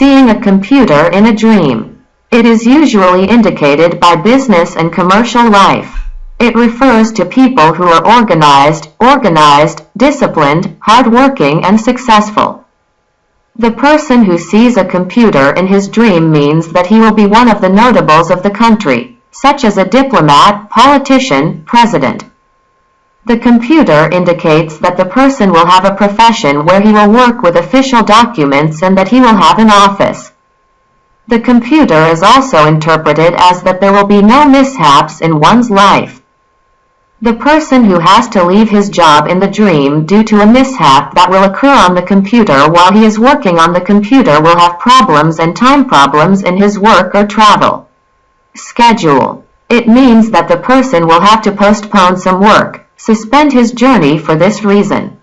Seeing a computer in a dream. It is usually indicated by business and commercial life. It refers to people who are organized, organized, disciplined, hardworking and successful. The person who sees a computer in his dream means that he will be one of the notables of the country, such as a diplomat, politician, president. The computer indicates that the person will have a profession where he will work with official documents and that he will have an office. The computer is also interpreted as that there will be no mishaps in one's life. The person who has to leave his job in the dream due to a mishap that will occur on the computer while he is working on the computer will have problems and time problems in his work or travel. Schedule. It means that the person will have to postpone some work, suspend his journey for this reason.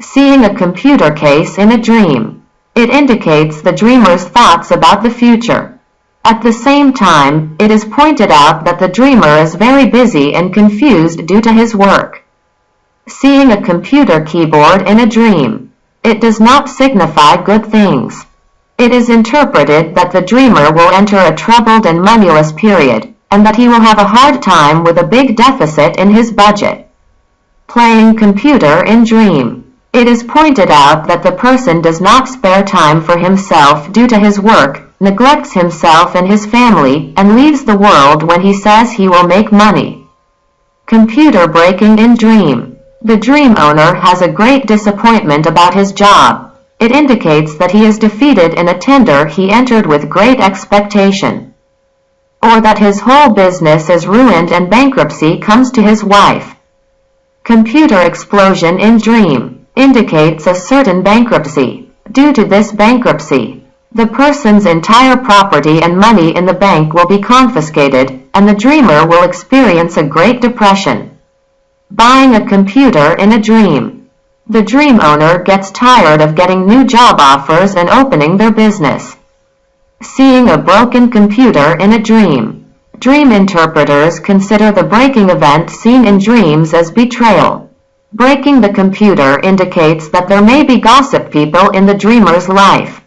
Seeing a computer case in a dream. It indicates the dreamer's thoughts about the future. At the same time, it is pointed out that the dreamer is very busy and confused due to his work. Seeing a computer keyboard in a dream. It does not signify good things. It is interpreted that the dreamer will enter a troubled and moneyless period, and that he will have a hard time with a big deficit in his budget. Playing computer in dream. It is pointed out that the person does not spare time for himself due to his work, neglects himself and his family, and leaves the world when he says he will make money. Computer breaking in dream. The dream owner has a great disappointment about his job. It indicates that he is defeated in a tender he entered with great expectation. Or that his whole business is ruined and bankruptcy comes to his wife. Computer explosion in dream indicates a certain bankruptcy. Due to this bankruptcy, the person's entire property and money in the bank will be confiscated, and the dreamer will experience a great depression. Buying a computer in a dream. The dream owner gets tired of getting new job offers and opening their business. Seeing a broken computer in a dream. Dream interpreters consider the breaking event seen in dreams as betrayal. Breaking the computer indicates that there may be gossip people in the dreamer's life.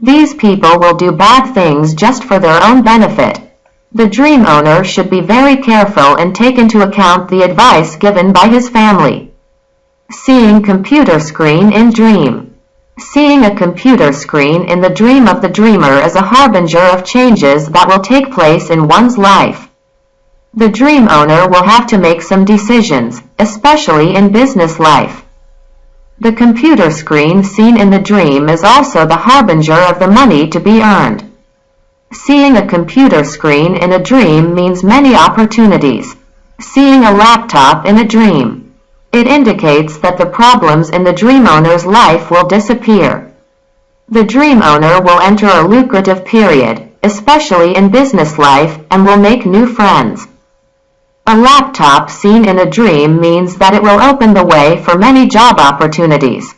These people will do bad things just for their own benefit. The dream owner should be very careful and take into account the advice given by his family. Seeing computer screen in dream. Seeing a computer screen in the dream of the dreamer is a harbinger of changes that will take place in one's life. The dream owner will have to make some decisions, especially in business life. The computer screen seen in the dream is also the harbinger of the money to be earned. Seeing a computer screen in a dream means many opportunities. Seeing a laptop in a dream. It indicates that the problems in the dream owner's life will disappear. The dream owner will enter a lucrative period, especially in business life, and will make new friends. A laptop seen in a dream means that it will open the way for many job opportunities.